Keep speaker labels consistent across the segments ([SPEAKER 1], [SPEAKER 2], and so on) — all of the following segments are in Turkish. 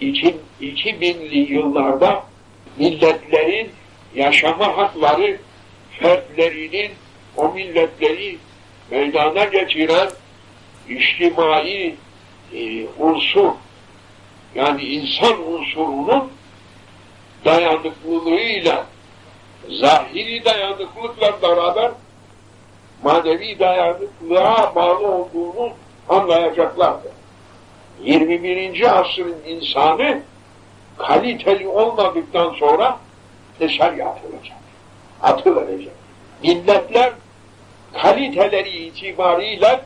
[SPEAKER 1] iki, 2000'li yıllarda milletlerin yaşama hakları fertlerinin o milletleri meydana getiren içtimai e, unsur yani insan unsurunun dayanıklılığıyla zahiri dayanıklılıkla beraber manevi dayanıklılığa bağlı olduğunu anlayacaklardır. 21. asrın insanı kaliteli olmadıktan sonra dışarıya atılacak. Atıverecek. Milletler kaliteleri itibariyle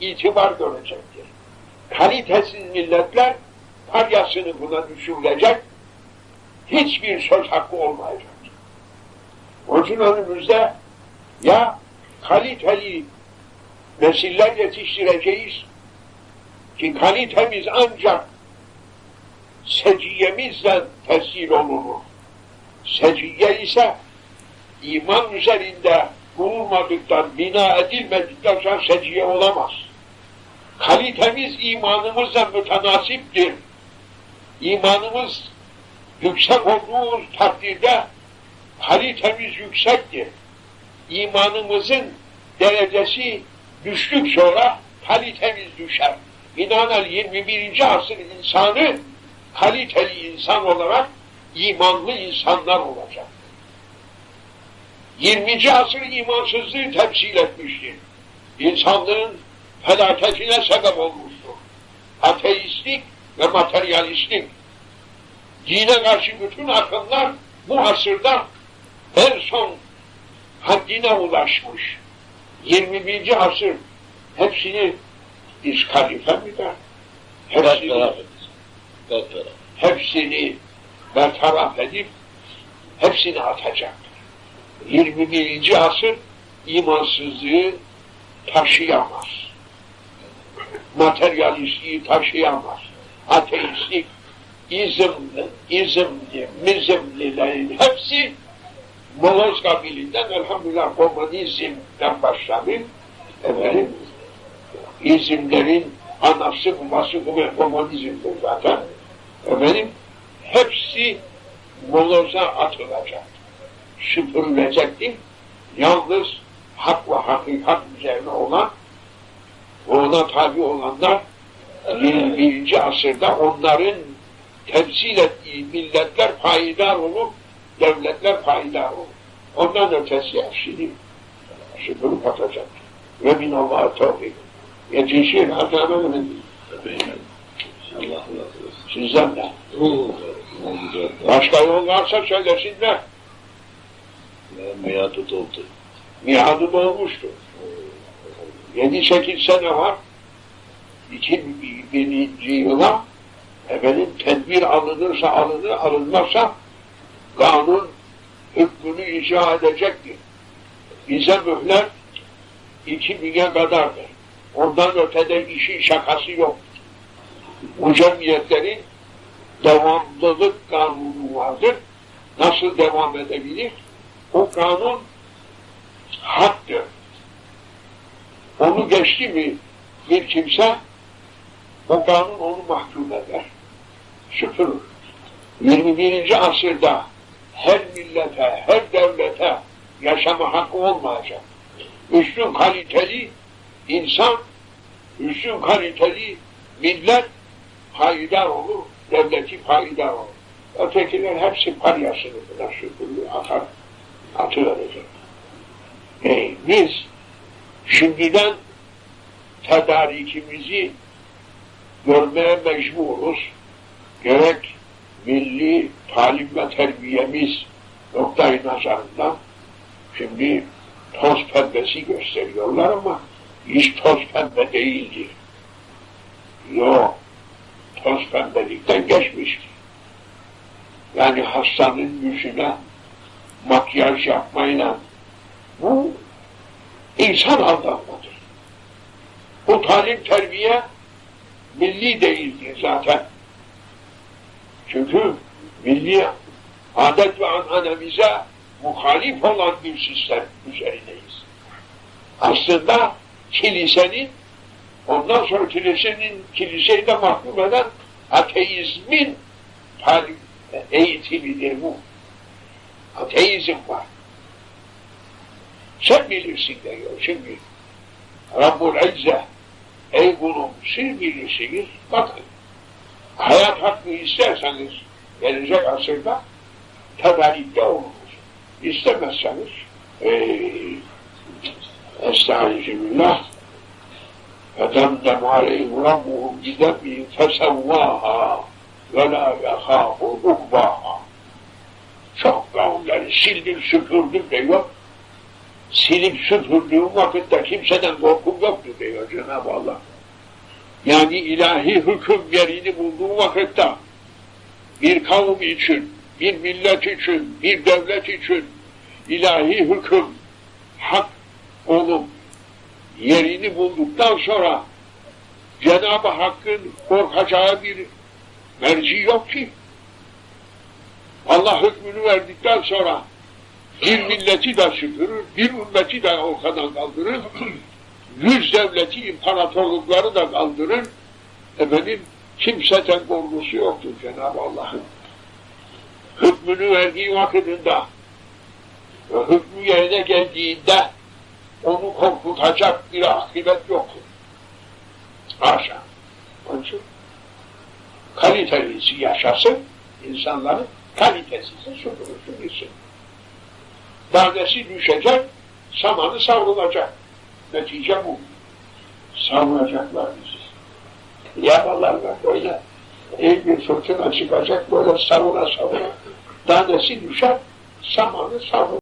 [SPEAKER 1] itibar görecektir. Kalitesiz milletler paryasını buna düşürülecek, hiçbir söz hakkı olmayacak. Onun önümüzde ya kaliteli nesiller yetiştireceğiz ki kalitemiz ancak seciyemizle tesir olur. Seciye ise iman üzerinde kurulmadıktan, bina edilmedikten sonra seciye olamaz. Kalitemiz imanımızla mütenasiptir. İmanımız yüksek olduğu takdirde kalitemiz yüksektir. İmanımızın derecesi düştük sonra kalitemiz düşer. Binaenaleyh 21. asır insanı kaliteli insan olarak imanlı insanlar olacak. 20. asır imansızlığı temsil etmiştir. İnsanlığın felaketine sebep olmuştur. Ateistlik ve materyalistlik. Dine karşı bütün akımlar bu asırda en son haddine ulaşmış. 21. asır hepsini diskalife mi der? Hepsini, hepsini bertaraf edip hepsini atacak. 21. asır imansızlığı taşıyamaz. Materyalistliği taşıyamaz. Ateistlik, izmli, izmli, mizmlilerin hepsi Moloz kabilinden elhamdülillah komünizmden başladı. Efendim, izimlerin anası babası komünizmdir zaten. Efendim, hepsi moloza atılacak. Süpürülecektir. Yalnız hak ve hakikat üzerine olan ona tabi olanlar 21. asırda onların temsil ettiği milletler payidar olur, devletler payidar olur. Ondan ötesi hepsini süpürüp atacak. Ve minallah tevfik. Yetişir Hakan'ın Sizden de. Başka yol varsa söylesinler.
[SPEAKER 2] Miyadı doldu.
[SPEAKER 1] Miadı dolmuştu. Yedi sekiz sene var. 2000. yıla efendim tedbir alınırsa alınır, alınmazsa kanun hükmünü icra edecektir. Bize mühlet 2000'e kadardır. Ondan ötede işin şakası yok. Bu cemiyetlerin devamlılık kanunu vardır. Nasıl devam edebilir? O kanun haktır. Onu geçti mi bir kimse o kanun onu mahkum eder. Süpürür. 21. asırda her millete, her devlete yaşama hakkı olmayacak. Üstün kaliteli insan, üstün kaliteli millet payidar olur, devleti payidar olur. Ötekiler hepsi paryasını buna süpürür, atar, atıverecek. E, biz şimdiden tedarikimizi görmeye mecburuz. Gerek milli talim ve terbiyemiz noktayı nazarından şimdi toz pembesi gösteriyorlar ama hiç toz pembe değildir. Yok, toz pembelikten geçmiştir. Yani hastanın yüzüne makyaj yapmayla bu insan aldanmadır. Bu talim terbiye milli değildir zaten. Çünkü milli adet ve ananemize muhalif olan bir sistem üzerindeyiz. Aslında kilisenin ondan sonra kilisenin kiliseyi de mahkum eden ateizmin eğitimidir bu. Ateizm var. Sen bilirsin diyor şimdi. Rabbul İzze ey kulum siz bilirsiniz bakın hayat hakkı isterseniz gelecek asırda tedarikte olunuz. İstemezseniz ee, Estağfirullah فَدَمْدَمْ عَلَيْهِ رَبُّهُمْ بِذَنْبِهِمْ فَسَوَّاهَا وَلَا يَخَافُ عُقْبَاهَا Çok kavimleri sildim süpürdüm diyor. Silip süpürdüğüm vakitte kimseden korkum yoktu diyor Cenab-ı Allah. Yani ilahi hüküm yerini bulduğu vakitte bir kavim için, bir millet için, bir devlet için ilahi hüküm hak olup yerini bulduktan sonra Cenab-ı Hakk'ın korkacağı bir merci yok ki. Allah hükmünü verdikten sonra bir milleti de süpürür, bir ümmeti de ortadan kaldırır, yüz devleti, imparatorlukları da kaldırır. Efendim, kimseden korkusu yoktur Cenab-ı Allah'ın. Hükmünü verdiği vakitinde ve hükmü yerine geldiğinde onu korkutacak bir akıbet yoktur. Haşa. Onun için kalitelisi yaşasın, insanların kalitesiz süpürürsün gitsin. Badesi düşecek, samanı savrulacak. Netice bu. Savrulacaklar bizi. Yaparlarlar böyle. İyi bir fırtına çıkacak, böyle savura savura. Tanesi düşer, samanı savrulacak.